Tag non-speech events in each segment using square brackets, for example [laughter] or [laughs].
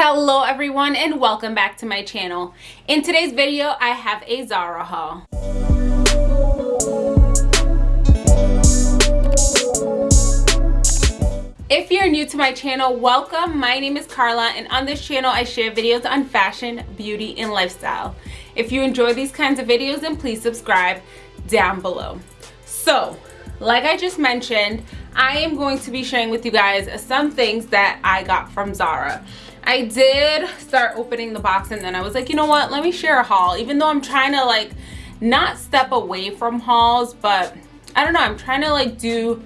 Hello everyone and welcome back to my channel. In today's video, I have a Zara haul. If you're new to my channel, welcome. My name is Carla and on this channel I share videos on fashion, beauty, and lifestyle. If you enjoy these kinds of videos, then please subscribe down below. So, like I just mentioned, I am going to be sharing with you guys some things that I got from Zara. I did start opening the box and then I was like, you know what, let me share a haul. Even though I'm trying to like not step away from hauls, but I don't know, I'm trying to like do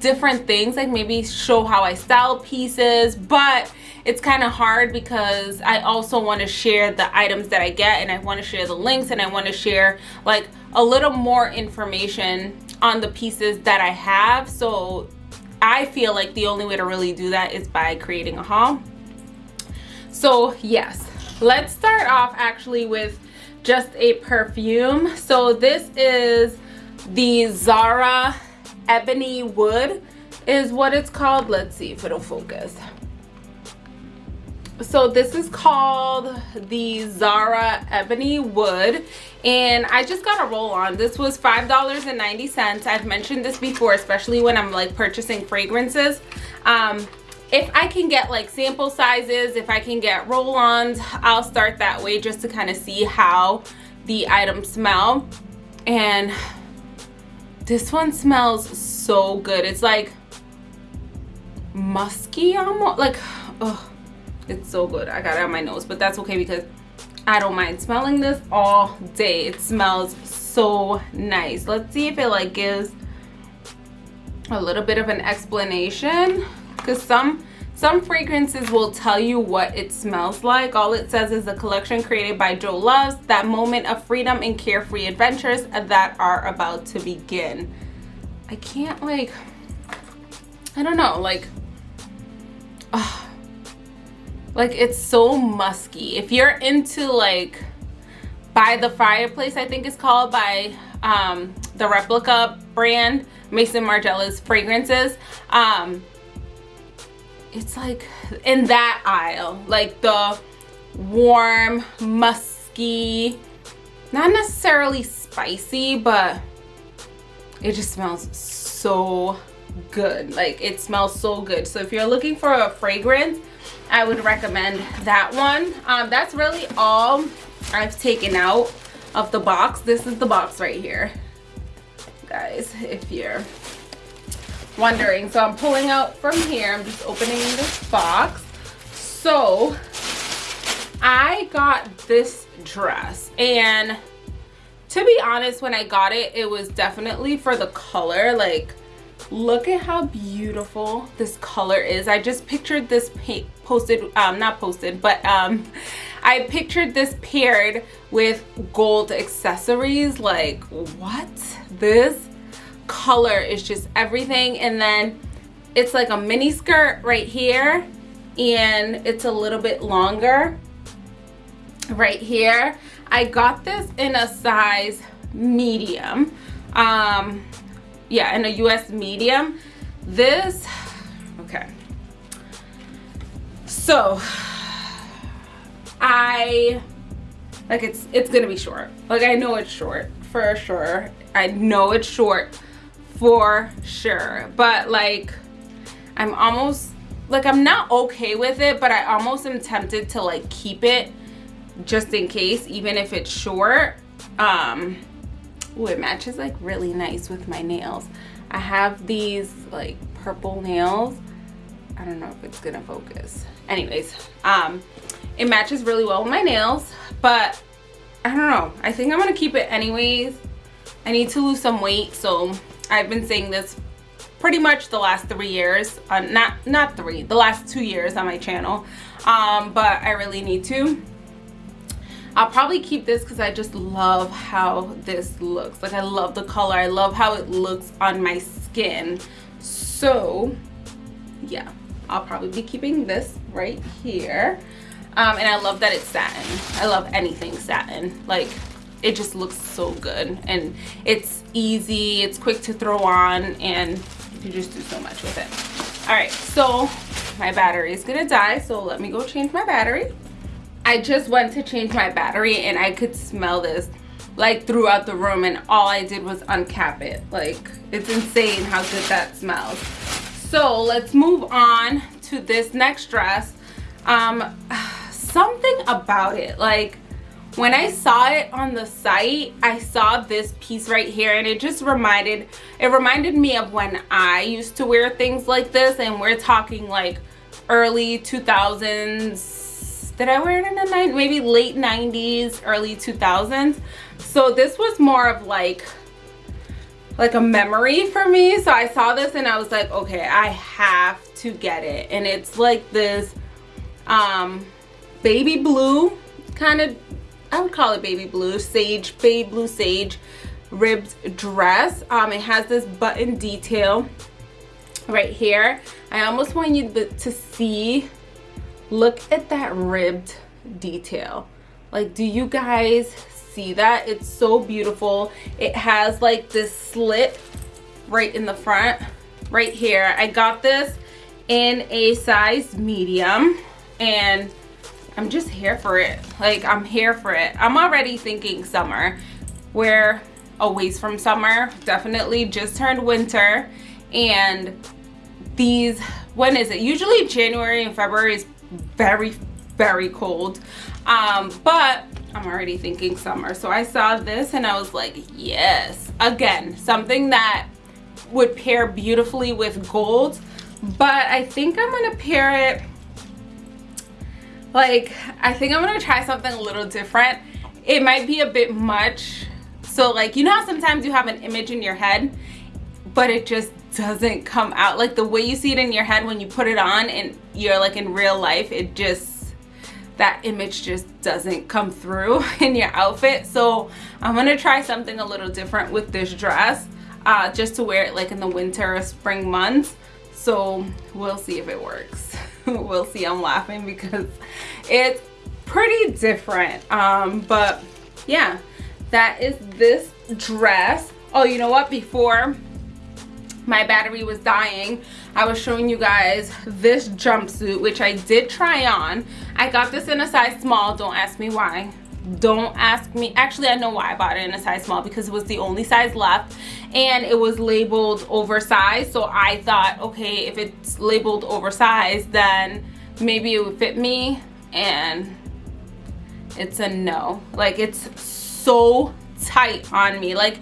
different things, like maybe show how I style pieces, but it's kind of hard because I also want to share the items that I get and I want to share the links and I want to share like a little more information on the pieces that I have. So I feel like the only way to really do that is by creating a haul so yes let's start off actually with just a perfume. So this is the Zara ebony wood is what it's called. Let's see if it'll focus. So this is called the Zara Ebony Wood and I just got a roll on. This was five dollars and 90 cents. I've mentioned this before especially when I'm like purchasing fragrances. Um if I can get like sample sizes, if I can get roll-ons, I'll start that way just to kind of see how the items smell. And this one smells so good. It's like musky almost, like, oh, it's so good. I got it on my nose, but that's okay because I don't mind smelling this all day. It smells so nice. Let's see if it like gives a little bit of an explanation because some some fragrances will tell you what it smells like. All it says is a collection created by Jo Loves that moment of freedom and carefree adventures that are about to begin. I can't like i don't know like uh, like it's so musky. If you're into like by the fireplace i think it's called by um the replica brand Maison margiela's fragrances um it's like in that aisle like the warm musky not necessarily spicy but it just smells so good. Like it smells so good. So if you're looking for a fragrance i would recommend that one. Um, that's really all i've taken out of the box. This is the box right here. Guys if you're wondering. So i'm pulling out from here. I'm just opening this box. So i got this dress. And to be honest when i got it it was definitely for the color. Like look at how beautiful this color is. I just pictured this posted um not posted but um [laughs] i pictured this paired with gold accessories. Like what? This color is just everything. And then it's like a mini skirt right here and it's a little bit longer right here. I got this in a size medium um yeah in a US medium. This okay. So I like it's it's gonna be short. Like I know it's short for sure. I know it's short for sure. But like i'm almost like i'm not okay with it but i almost am tempted to like keep it just in case even if it's short. Um oh it matches like really nice with my nails. I have these like purple nails. I don't know if it's gonna focus. Anyways um it matches really well with my nails but i don't know. I think i'm gonna keep it anyways. I need to lose some weight so I've been saying this pretty much the last three years uh, not not three the last two years on my channel um, but I really need to. I'll probably keep this because I just love how this looks. Like I love the color. I love how it looks on my skin. So yeah I'll probably be keeping this right here. Um, and I love that it's satin. I love anything satin. Like it just looks so good. And it's easy it's quick to throw on and you just do so much with it. All right so my battery is gonna die so let me go change my battery. I just went to change my battery and i could smell this like throughout the room and all i did was uncap it. Like it's insane how good that smells. So let's move on to this next dress. Um [sighs] something about it like when I saw it on the site, I saw this piece right here and it just reminded, it reminded me of when I used to wear things like this and we're talking like early 2000s. Did I wear it in the 90s? Maybe late 90s, early 2000s. So this was more of like, like a memory for me. So I saw this and I was like, okay, I have to get it. And it's like this um, baby blue kind of I would call it baby blue, sage, baby blue sage ribbed dress. Um, it has this button detail right here. I almost want you to see, look at that ribbed detail. Like, do you guys see that? It's so beautiful. It has like this slit right in the front, right here. I got this in a size medium and I'm just here for it. Like, I'm here for it. I'm already thinking summer. We're a ways from summer. Definitely just turned winter. And these, when is it? Usually January and February is very, very cold. Um, but I'm already thinking summer. So I saw this and I was like, yes. Again, something that would pair beautifully with gold. But I think I'm going to pair it like i think i'm gonna try something a little different. It might be a bit much. So like you know how sometimes you have an image in your head but it just doesn't come out? Like the way you see it in your head when you put it on and you're like in real life it just that image just doesn't come through [laughs] in your outfit. So i'm gonna try something a little different with this dress uh, just to wear it like in the winter or spring months. So we'll see if it works [laughs] we'll see. I'm laughing because it's pretty different. Um but yeah that is this dress. Oh you know what? Before my battery was dying i was showing you guys this jumpsuit which i did try on. I got this in a size small. Don't ask me why don't ask me. Actually i know why i bought it in a size small because it was the only size left and it was labeled oversized. So i thought okay if it's labeled oversized then maybe it would fit me and it's a no. Like it's so tight on me. Like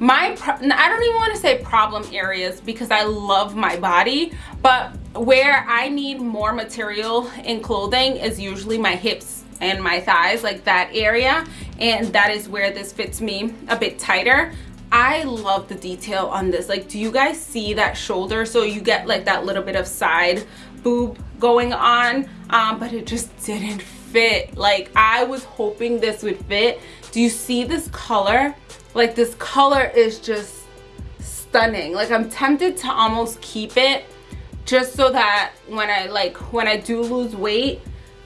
my i don't even want to say problem areas because i love my body but where i need more material in clothing is usually my hips and my thighs like that area and that is where this fits me a bit tighter. I love the detail on this. Like do you guys see that shoulder? So you get like that little bit of side boob going on um, but it just didn't fit. Like I was hoping this would fit. Do you see this color? Like this color is just stunning. Like I'm tempted to almost keep it just so that when I like when I do lose weight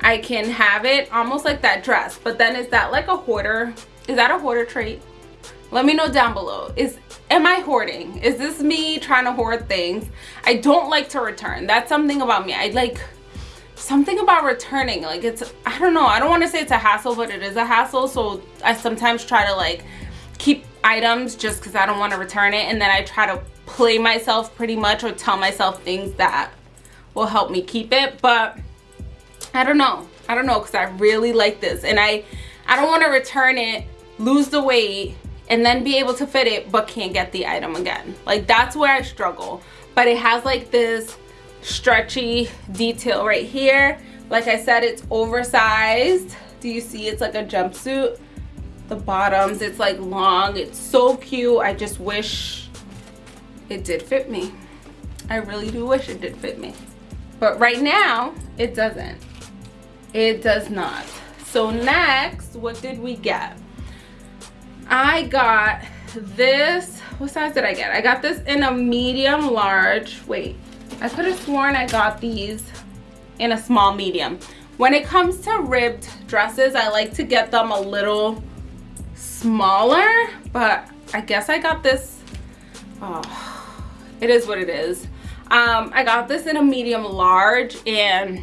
I can have it almost like that dress. But then is that like a hoarder? Is that a hoarder trait? Let me know down below. Is Am I hoarding? Is this me trying to hoard things? I don't like to return. That's something about me. I like something about returning. Like it's, I don't know. I don't want to say it's a hassle, but it is a hassle. So I sometimes try to like keep items just because I don't want to return it. And then I try to play myself pretty much or tell myself things that will help me keep it. But I don't know. I don't know because I really like this and I, I don't want to return it, lose the weight, and then be able to fit it but can't get the item again. Like that's where I struggle. But it has like this stretchy detail right here. Like I said, it's oversized. Do you see it's like a jumpsuit? The bottoms, it's like long. It's so cute. I just wish it did fit me. I really do wish it did fit me. But right now, it doesn't it does not. So next what did we get? I got this what size did i get? I got this in a medium large wait i could have sworn i got these in a small medium. When it comes to ribbed dresses i like to get them a little smaller but i guess i got this oh it is what it is. Um, I got this in a medium large and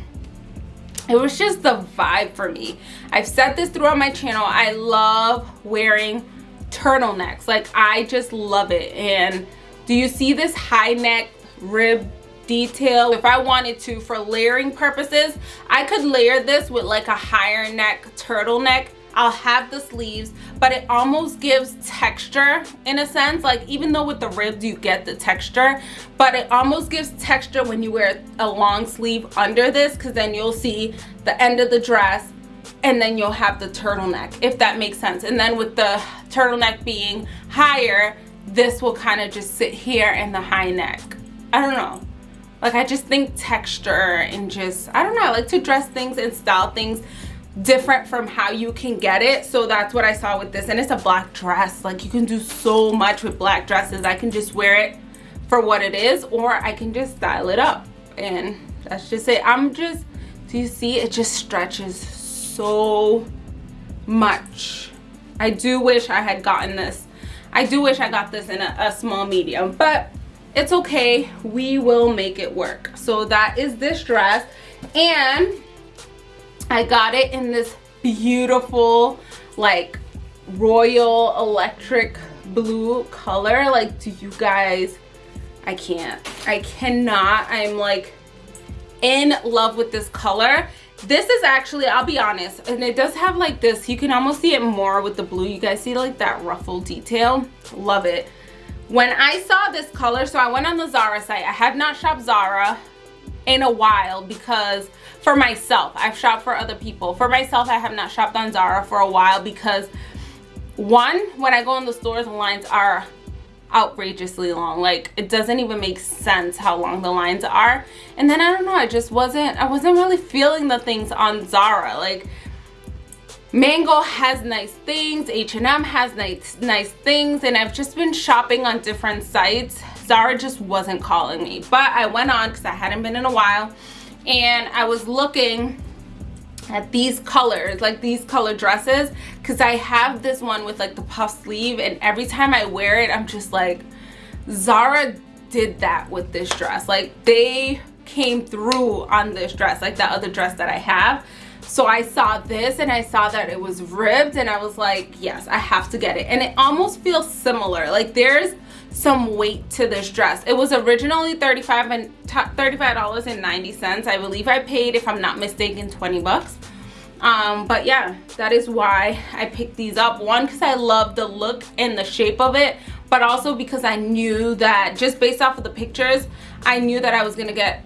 it was just the vibe for me. I've said this throughout my channel. I love wearing turtlenecks. Like I just love it. And do you see this high neck rib detail? If I wanted to for layering purposes, I could layer this with like a higher neck turtleneck I'll have the sleeves, but it almost gives texture in a sense. Like even though with the ribs you get the texture, but it almost gives texture when you wear a long sleeve under this because then you'll see the end of the dress and then you'll have the turtleneck, if that makes sense. And then with the turtleneck being higher, this will kind of just sit here in the high neck. I don't know. Like I just think texture and just, I don't know, I like to dress things and style things different from how you can get it. So that's what i saw with this. And it's a black dress. Like you can do so much with black dresses. I can just wear it for what it is or i can just style it up. And that's just it. I'm just do you see? It just stretches so much. I do wish i had gotten this. I do wish i got this in a, a small medium but it's okay. We will make it work. So that is this dress. And I got it in this beautiful like royal electric blue color. Like, do you guys, I can't. I cannot. I'm like in love with this color. This is actually, I'll be honest, and it does have like this, you can almost see it more with the blue. You guys see like that ruffle detail? Love it. When I saw this color, so I went on the Zara site. I have not shopped Zara in a while because for myself i've shopped for other people. For myself i have not shopped on zara for a while because one when i go in the stores the lines are outrageously long. Like it doesn't even make sense how long the lines are. And then i don't know i just wasn't i wasn't really feeling the things on zara. Like Mango has nice things, H&M has nice, nice things, and I've just been shopping on different sites. Zara just wasn't calling me, but I went on because I hadn't been in a while and I was looking at these colors like these color dresses because I have this one with like the puff sleeve and every time I wear it I'm just like Zara did that with this dress. Like they came through on this dress like that other dress that I have. So I saw this and I saw that it was ribbed and I was like yes I have to get it. And it almost feels similar. Like there's some weight to this dress. It was originally 35 and 35 dollars and 90 cents. I believe i paid if i'm not mistaken 20 bucks. Um but yeah that is why i picked these up. One because i love the look and the shape of it but also because i knew that just based off of the pictures i knew that i was gonna get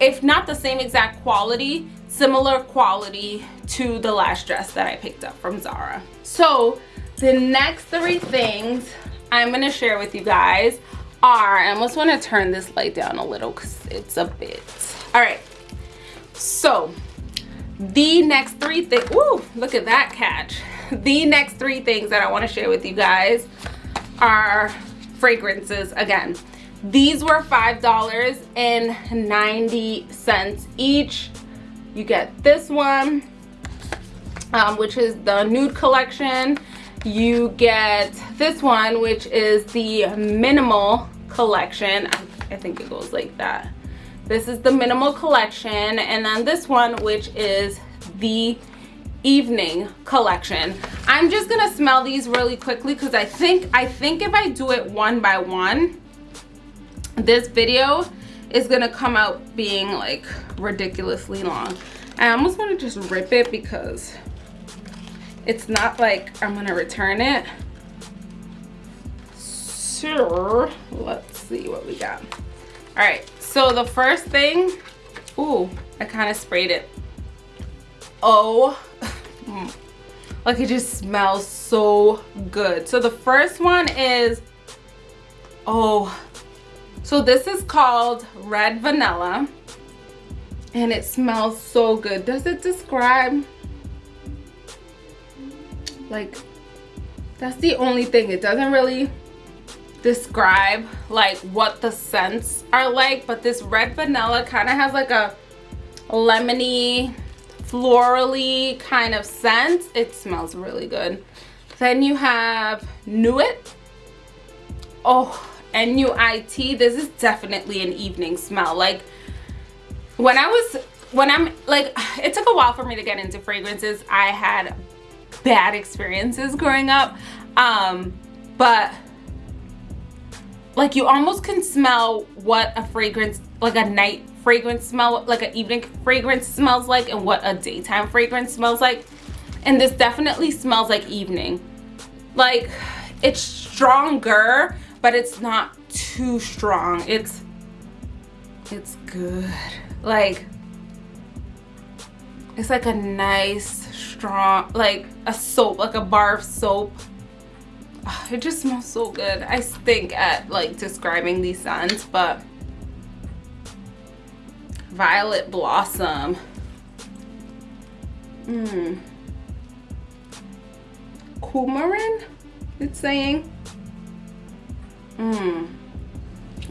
if not the same exact quality similar quality to the last dress that i picked up from zara. So the next three things I'm going to share with you guys are, I almost want to turn this light down a little because it's a bit. All right. So the next three things, ooh, look at that catch. The next three things that I want to share with you guys are fragrances again. These were $5.90 each. You get this one, um, which is the nude collection you get this one which is the minimal collection. I think it goes like that. This is the minimal collection and then this one which is the evening collection. I'm just gonna smell these really quickly because i think i think if i do it one by one this video is gonna come out being like ridiculously long. I almost want to just rip it because it's not like I'm gonna return it. So let's see what we got. All right, so the first thing, ooh, I kind of sprayed it. Oh, [laughs] like it just smells so good. So the first one is, oh, so this is called Red Vanilla and it smells so good. Does it describe like that's the only thing it doesn't really describe like what the scents are like but this red vanilla kind of has like a lemony florally kind of scent it smells really good then you have Nuit oh NUIT. This is definitely an evening smell. Like when I was, when I'm like, [sighs] it took a while for me to get into fragrances. I had bad experiences growing up. Um, but like you almost can smell what a fragrance, like a night fragrance smell, like an evening fragrance smells like and what a daytime fragrance smells like. And this definitely smells like evening. Like it's stronger, but it's not too strong. It's, it's good. Like, it's like a nice, strong, like a soap, like a bar of soap. Oh, it just smells so good. I stink at like describing these scents, but Violet Blossom. Mmm. Coumarin, it's saying. Mmm.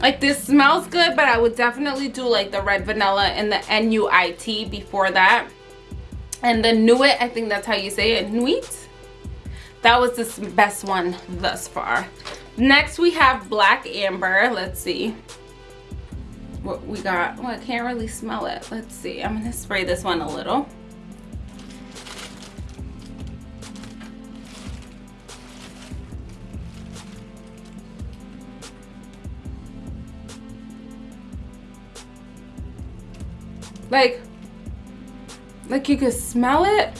Like this smells good, but I would definitely do like the red vanilla and the NUIT before that. And the Nuit, I think that's how you say it, Nuit. That was the best one thus far. Next we have Black Amber. Let's see what we got. Well, I can't really smell it. Let's see. I'm gonna spray this one a little. Like, like you can smell it,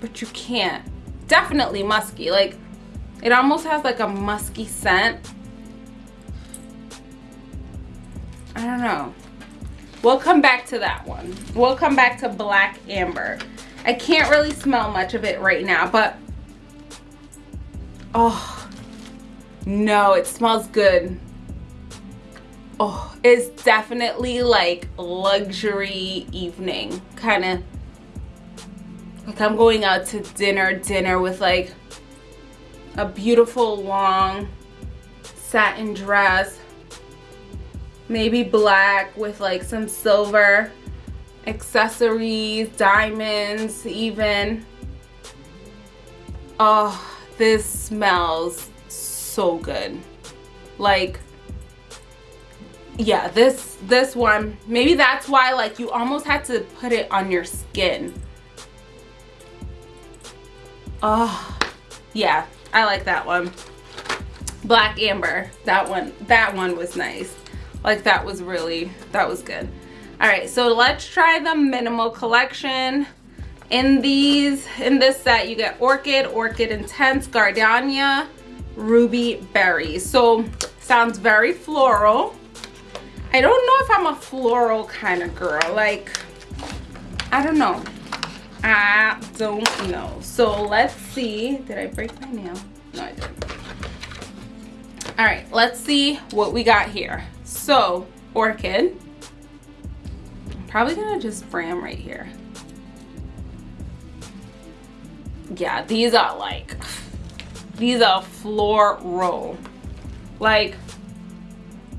but you can't. Definitely musky. Like, it almost has like a musky scent. I don't know. We'll come back to that one. We'll come back to Black Amber. I can't really smell much of it right now, but oh, no, it smells good oh it's definitely like luxury evening kind of like i'm going out to dinner dinner with like a beautiful long satin dress maybe black with like some silver accessories diamonds even. Oh this smells so good. Like yeah this this one. Maybe that's why like you almost had to put it on your skin. Oh yeah i like that one. Black amber. That one that one was nice. Like that was really that was good. All right so let's try the minimal collection. In these in this set you get orchid orchid intense gardenia ruby berry. So sounds very floral I don't know if I'm a floral kind of girl. Like, I don't know. I don't know. So let's see. Did I break my nail? No, I didn't. All right, let's see what we got here. So, orchid. I'm probably gonna just them right here. Yeah, these are like, these are floral. Like,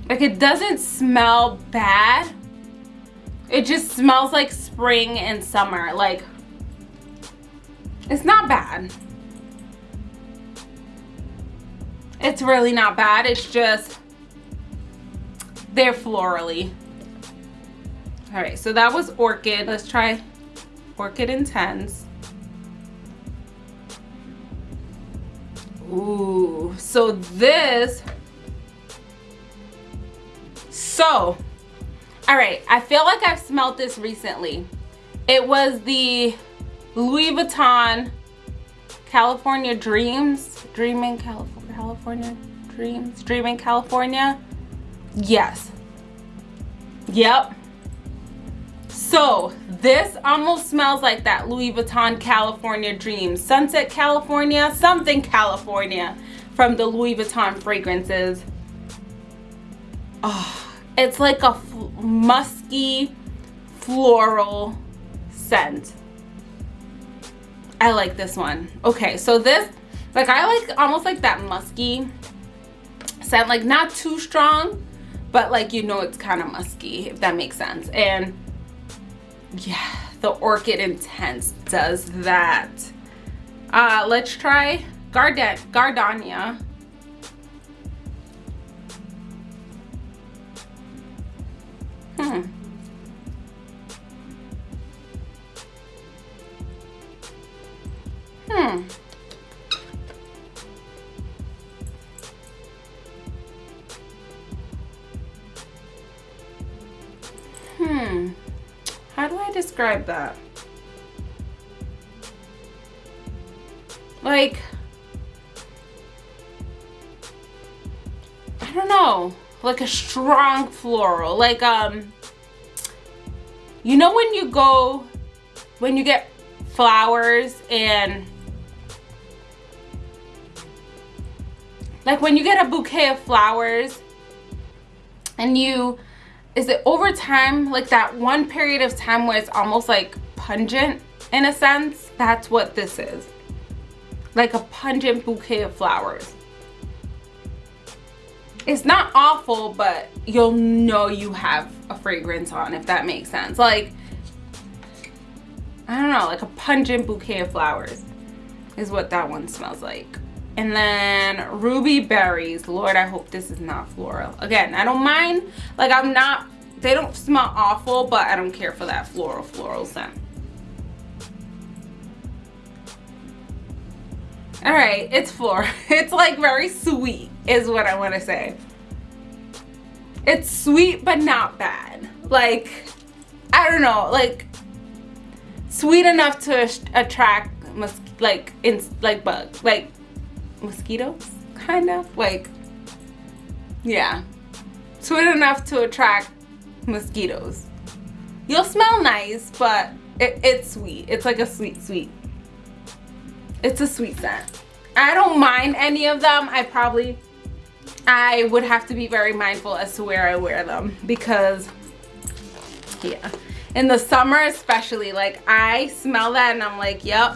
like it doesn't smell bad. It just smells like spring and summer. Like it's not bad. It's really not bad. It's just they're florally. All right, so that was Orchid. Let's try Orchid Intense. Ooh, so this so, all right, I feel like I've smelled this recently. It was the Louis Vuitton California Dreams, Dreaming California, California Dreams, Dreaming California. Yes. Yep. So this almost smells like that Louis Vuitton California Dreams, Sunset California, something California from the Louis Vuitton fragrances. Oh, it's like a musky floral scent. I like this one. Okay, so this, like I like almost like that musky scent, like not too strong, but like you know it's kind of musky, if that makes sense. And yeah, the Orchid Intense does that. Uh, let's try Garden Gardania. Hmm. Hmm. Hmm. How do I describe that? Like, I don't know like a strong floral. Like, um, you know when you go, when you get flowers and like when you get a bouquet of flowers and you is it over time like that one period of time where it's almost like pungent in a sense that's what this is like a pungent bouquet of flowers it's not awful but you'll know you have a fragrance on if that makes sense. Like I don't know like a pungent bouquet of flowers is what that one smells like. And then ruby berries. Lord i hope this is not floral. Again i don't mind. Like i'm not they don't smell awful but i don't care for that floral floral scent all right it's floral [laughs] it's like very sweet is what i want to say it's sweet but not bad like i don't know like sweet enough to attract like in like bug like mosquitoes, kind of. Like, yeah. Sweet enough to attract mosquitoes. You'll smell nice, but it, it's sweet. It's like a sweet, sweet. It's a sweet scent. I don't mind any of them. I probably, I would have to be very mindful as to where I wear them because, yeah. In the summer especially, like I smell that and I'm like, yep,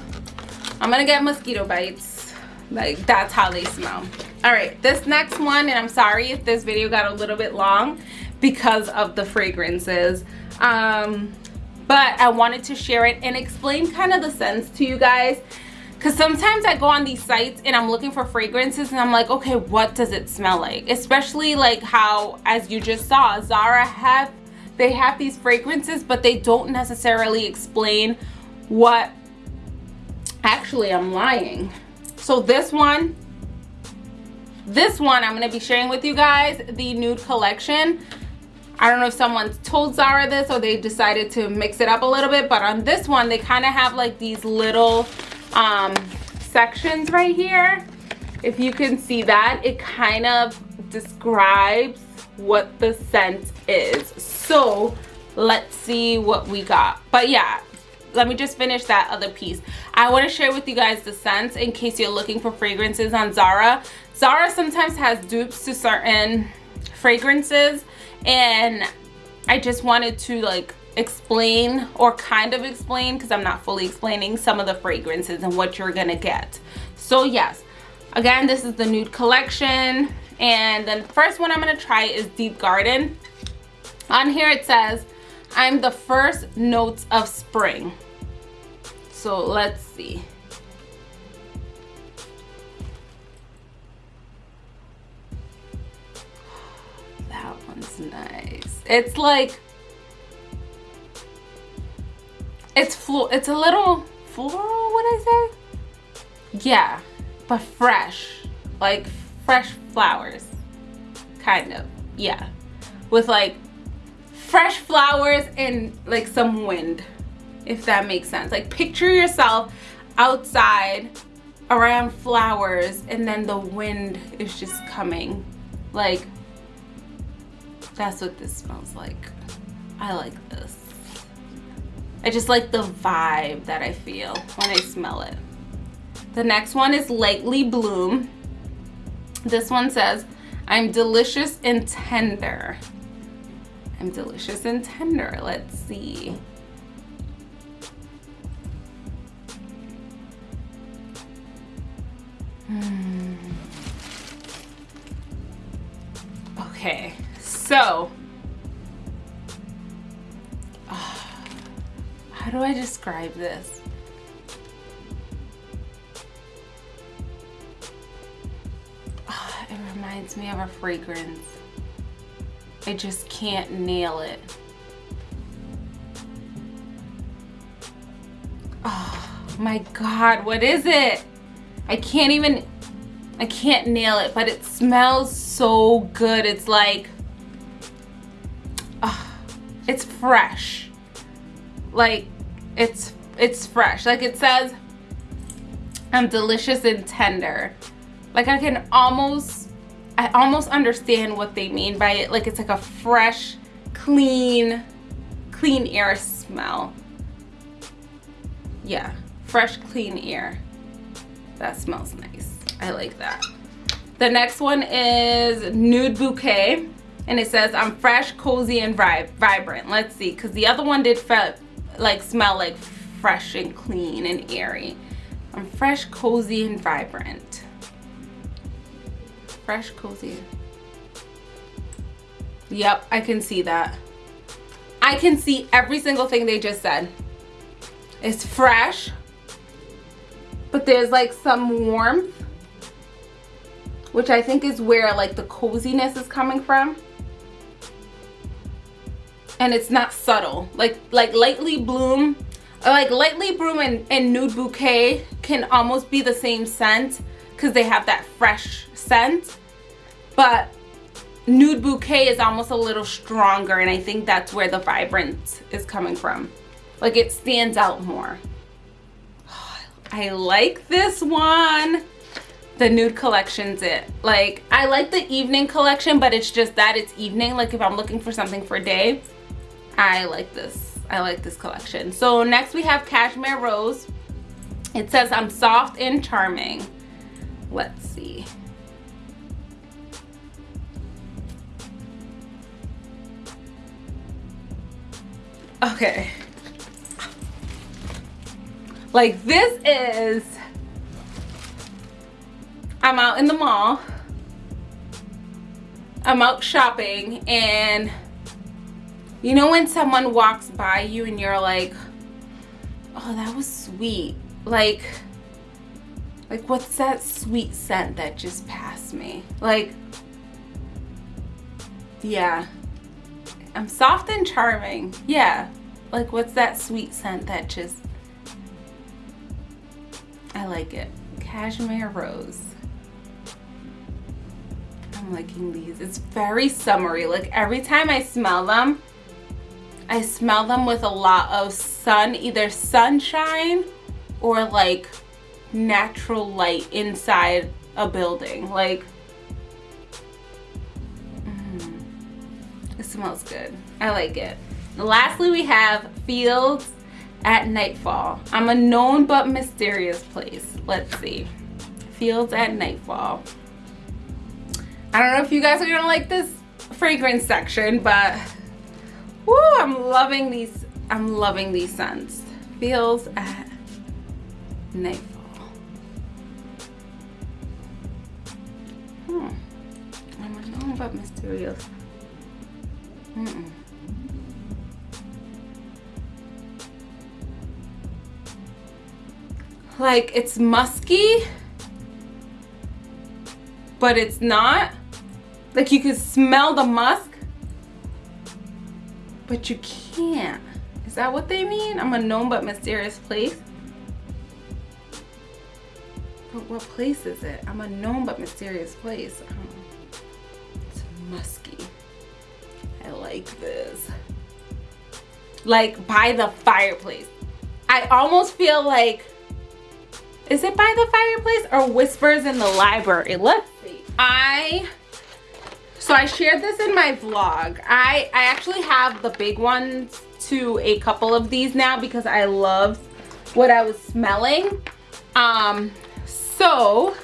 I'm gonna get mosquito bites like that's how they smell all right this next one and i'm sorry if this video got a little bit long because of the fragrances um but i wanted to share it and explain kind of the scents to you guys because sometimes i go on these sites and i'm looking for fragrances and i'm like okay what does it smell like? Especially like how as you just saw zara have they have these fragrances but they don't necessarily explain what actually i'm lying. So this one this one i'm going to be sharing with you guys the nude collection. I don't know if someone told zara this or they decided to mix it up a little bit but on this one they kind of have like these little um sections right here. If you can see that it kind of describes what the scent is. So let's see what we got. But yeah let me just finish that other piece. I want to share with you guys the scents in case you're looking for fragrances on zara. Zara sometimes has dupes to certain fragrances and i just wanted to like explain or kind of explain because i'm not fully explaining some of the fragrances and what you're gonna get so yes again this is the nude collection and the first one i'm gonna try is deep garden on here it says I'm the first notes of spring. So let's see. That one's nice. It's like, it's flo it's a little floral, what I say? Yeah, but fresh, like fresh flowers, kind of, yeah. With like fresh flowers and like some wind if that makes sense like picture yourself outside around flowers and then the wind is just coming like that's what this smells like I like this I just like the vibe that I feel when I smell it the next one is Lightly Bloom this one says I'm delicious and tender I'm delicious and tender. Let's see. Hmm. Okay, so how do I describe this? Oh, it reminds me of a fragrance. I just can't nail it. Oh, my God, what is it? I can't even, I can't nail it, but it smells so good. It's like, uh, it's fresh. Like, it's, it's fresh. Like it says, I'm delicious and tender. Like I can almost, I almost understand what they mean by it. Like it's like a fresh, clean, clean air smell. Yeah, fresh, clean air. That smells nice. I like that. The next one is Nude Bouquet. And it says, I'm fresh, cozy, and vibrant. Let's see, because the other one did like smell like fresh and clean and airy. I'm fresh, cozy, and vibrant. Fresh, cozy. Yep, I can see that. I can see every single thing they just said. It's fresh, but there's like some warmth, which I think is where like the coziness is coming from. And it's not subtle. Like like lightly bloom, like lightly bloom and, and nude bouquet can almost be the same scent because they have that fresh scent. But nude bouquet is almost a little stronger and I think that's where the vibrance is coming from. Like it stands out more. [sighs] I like this one. The nude collection's it. Like I like the evening collection, but it's just that it's evening. Like if I'm looking for something for a day, I like this. I like this collection. So next we have Cashmere Rose. It says I'm soft and charming. Let's see. Okay. Like this is, I'm out in the mall. I'm out shopping and you know when someone walks by you and you're like, oh, that was sweet. Like, like what's that sweet scent that just passed me? Like, yeah, I'm soft and charming. Yeah. Like what's that sweet scent that just I like it. Cashmere Rose. I'm liking these. It's very summery. Like every time I smell them, I smell them with a lot of sun, either sunshine or like natural light inside a building. Like mm, it smells good. I like it. Lastly, we have Fields at Nightfall. I'm a known but mysterious place. Let's see. Fields at Nightfall. I don't know if you guys are gonna like this fragrance section, but whoo, I'm loving these. I'm loving these scents. Fields at Nightfall. Hmm. I'm a known but mysterious. Mm -mm. Like it's musky, but it's not. Like you can smell the musk, but you can't. Is that what they mean? I'm a known but mysterious place. But what place is it? I'm a known but mysterious place. Um, it's musky. I like this. Like by the fireplace. I almost feel like, is it by the fireplace or whispers in the library? Let's see. I, so I shared this in my vlog. I, I actually have the big ones to a couple of these now because I love what I was smelling. Um, so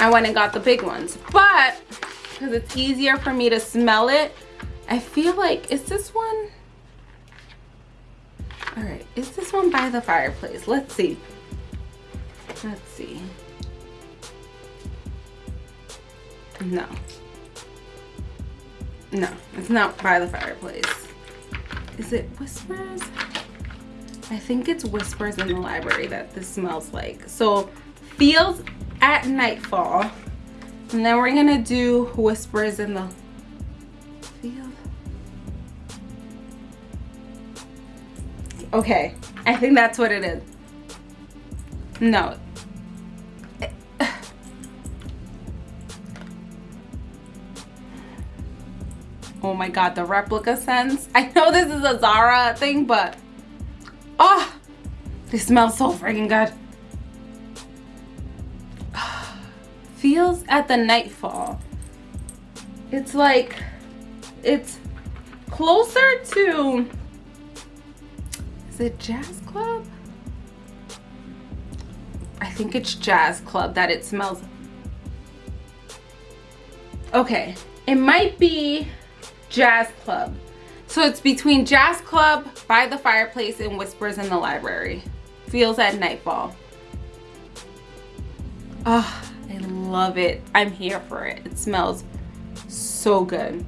I went and got the big ones. But because it's easier for me to smell it I feel like, is this one? All right, is this one by the fireplace? Let's see. Let's see. No. No, it's not by the fireplace. Is it Whispers? I think it's Whispers in the library that this smells like. So, Fields at Nightfall. And then we're gonna do Whispers in the Field. Okay, I think that's what it is. no. Oh my god, the replica scents. I know this is a Zara thing, but oh, they smell so freaking good. [sighs] Fields at the nightfall. It's like, it's closer to, is it Jazz Club? I think it's Jazz Club that it smells. Okay, it might be Jazz Club. So it's between Jazz Club, By the Fireplace, and Whispers in the Library. Fields at Nightfall. Oh, I love it. I'm here for it. It smells so good.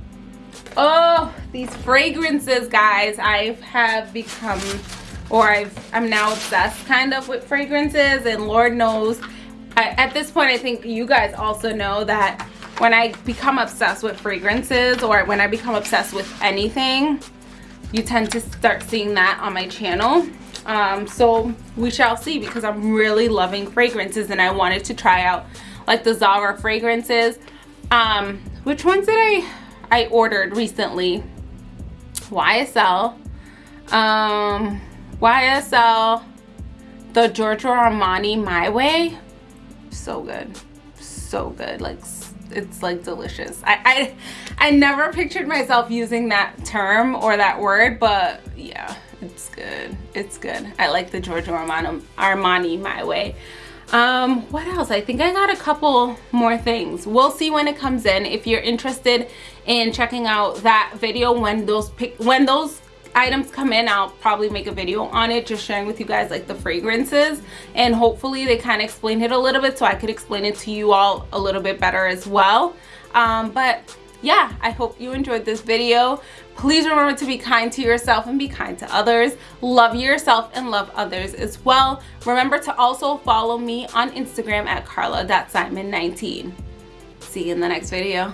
Oh, these fragrances, guys. I have become, or I've, I'm now obsessed kind of with fragrances. And Lord knows, I, at this point, I think you guys also know that when I become obsessed with fragrances or when I become obsessed with anything, you tend to start seeing that on my channel. Um, so we shall see because I'm really loving fragrances and I wanted to try out like the Zara fragrances. Um, which ones did I, I ordered recently? YSL, um, YSL, the Giorgio Armani My Way. So good, so good, like it's like delicious. I, I, I never pictured myself using that term or that word, but yeah, it's good. It's good. I like the Giorgio Armani, Armani my way. Um, what else? I think I got a couple more things. We'll see when it comes in. If you're interested in checking out that video when those pick when those items come in i'll probably make a video on it just sharing with you guys like the fragrances. And hopefully they kind of explain it a little bit so i could explain it to you all a little bit better as well. Um, but yeah i hope you enjoyed this video. Please remember to be kind to yourself and be kind to others. Love yourself and love others as well. Remember to also follow me on instagram at carla.simon19 see you in the next video